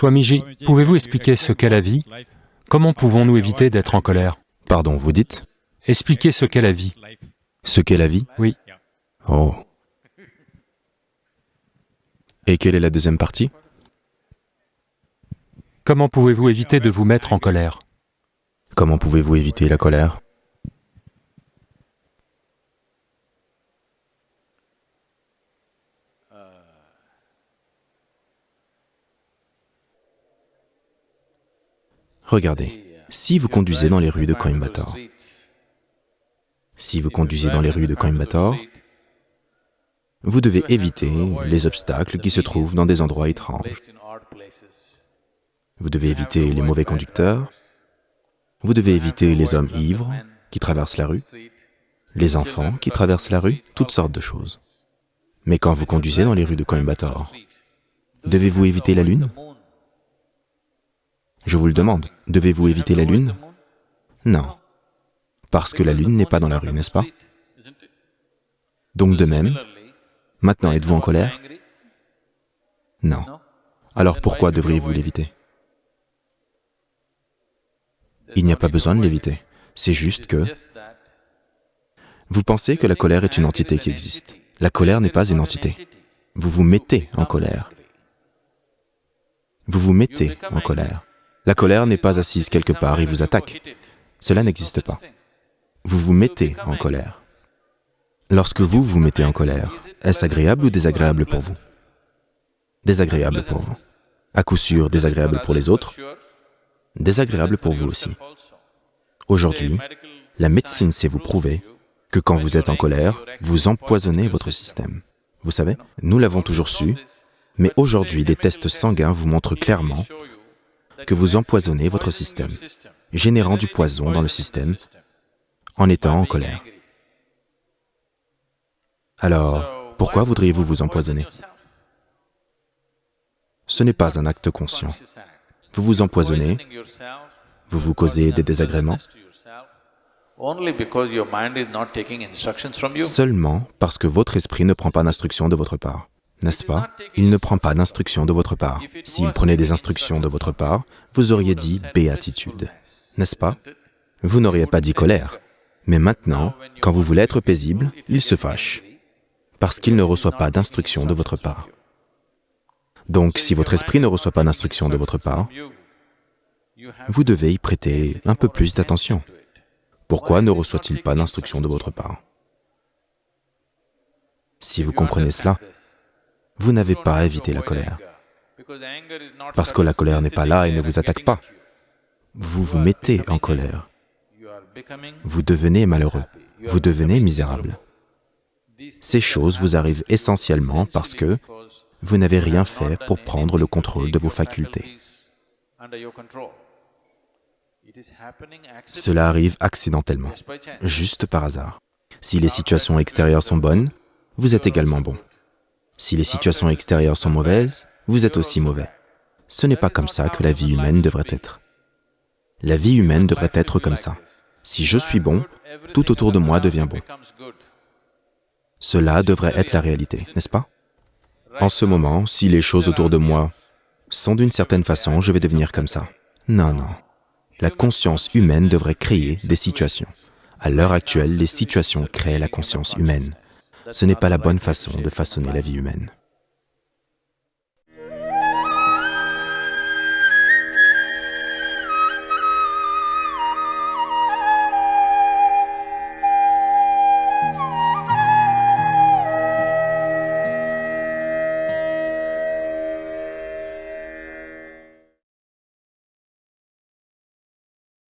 Swamiji, pouvez-vous expliquer ce qu'est la vie? Comment pouvons-nous éviter d'être en colère? Pardon, vous dites? Expliquez ce qu'est la vie. Ce qu'est la vie? Oui. Oh. Et quelle est la deuxième partie? Comment pouvez-vous éviter de vous mettre en colère? Comment pouvez-vous éviter la colère? Regardez, si vous conduisez dans les rues de Coimbatore, si vous conduisez dans les rues de Coimbatore, vous devez éviter les obstacles qui se trouvent dans des endroits étranges. Vous devez éviter les mauvais conducteurs, vous devez éviter les hommes ivres qui traversent la rue, les enfants qui traversent la rue, toutes sortes de choses. Mais quand vous conduisez dans les rues de Coimbatore, devez-vous éviter la lune? Je vous le demande, devez-vous éviter la lune? Non, parce que la lune n'est pas dans la rue, n'est-ce pas? Donc de même, maintenant êtes-vous en colère? Non. Alors pourquoi devriez-vous l'éviter? Il n'y a pas besoin de l'éviter, c'est juste que vous pensez que la colère est une entité qui existe. La colère n'est pas une entité. Vous vous mettez en colère. Vous vous mettez en colère. La colère n'est pas assise quelque part et vous attaque. Cela n'existe pas. Vous vous mettez en colère. Lorsque vous vous mettez en colère, est-ce agréable ou désagréable pour vous? Désagréable pour vous. À coup sûr, désagréable pour les autres, désagréable pour vous aussi. Aujourd'hui, la médecine sait vous prouver que quand vous êtes en colère, vous empoisonnez votre système. Vous savez, nous l'avons toujours su, mais aujourd'hui, des tests sanguins vous montrent clairement que vous empoisonnez votre système, générant du poison dans le système en étant en colère. Alors, pourquoi voudriez-vous vous empoisonner? Ce n'est pas un acte conscient. Vous vous empoisonnez, vous vous causez des désagréments, seulement parce que votre esprit ne prend pas d'instruction de votre part n'est-ce pas? Il ne prend pas d'instructions de votre part. S'il prenait des instructions de votre part, vous auriez dit béatitude, n'est-ce pas? Vous n'auriez pas dit colère. Mais maintenant, quand vous voulez être paisible, il se fâche, parce qu'il ne reçoit pas d'instructions de votre part. Donc, si votre esprit ne reçoit pas d'instructions de votre part, vous devez y prêter un peu plus d'attention. Pourquoi ne reçoit-il pas d'instructions de votre part? Si vous comprenez cela, vous n'avez pas à éviter la colère. Parce que la colère n'est pas là et ne vous attaque pas. Vous vous mettez en colère. Vous devenez malheureux. Vous devenez misérable. Ces choses vous arrivent essentiellement parce que vous n'avez rien fait pour prendre le contrôle de vos facultés. Cela arrive accidentellement, juste par hasard. Si les situations extérieures sont bonnes, vous êtes également bon. Si les situations extérieures sont mauvaises, vous êtes aussi mauvais. Ce n'est pas comme ça que la vie humaine devrait être. La vie humaine devrait être comme ça. Si je suis bon, tout autour de moi devient bon. Cela devrait être la réalité, n'est-ce pas? En ce moment, si les choses autour de moi sont d'une certaine façon, je vais devenir comme ça. Non, non. La conscience humaine devrait créer des situations. À l'heure actuelle, les situations créent la conscience humaine ce n'est pas la bonne façon de façonner la vie humaine.